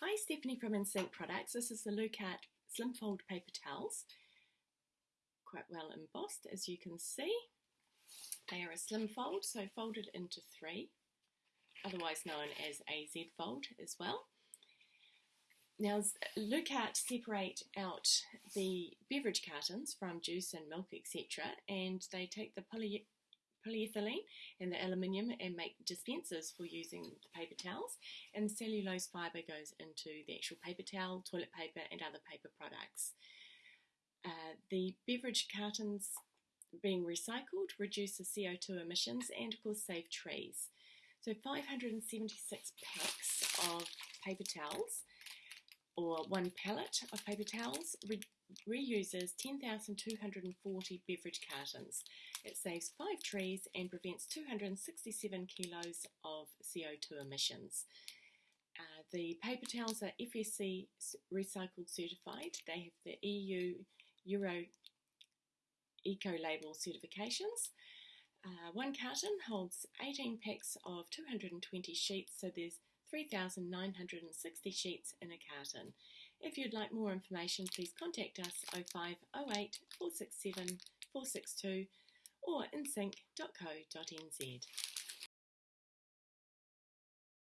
Hi, Stephanie from InSync Products. This is the Lucart Slim Fold Paper Towels. Quite well embossed, as you can see. They are a slim fold, so folded into three, otherwise known as a Z fold as well. Now, look at separate out the beverage cartons from juice and milk, etc., and they take the poly polyethylene and the aluminium and make dispensers for using the paper towels. And cellulose fibre goes into the actual paper towel, toilet paper, and other paper products. Uh, the beverage cartons being recycled reduces CO2 emissions and of course save trees. So 576 packs of paper towels or one pallet of paper towels re reuses 10,240 beverage cartons. It saves five trees and prevents 267 kilos of CO2 emissions. Uh, the paper towels are FSC recycled certified. They have the EU Euro Eco Label certifications. Uh, one carton holds 18 packs of 220 sheets, so there's 3,960 sheets in a carton. If you'd like more information, please contact us 0508 467 462 or insync.co.nz.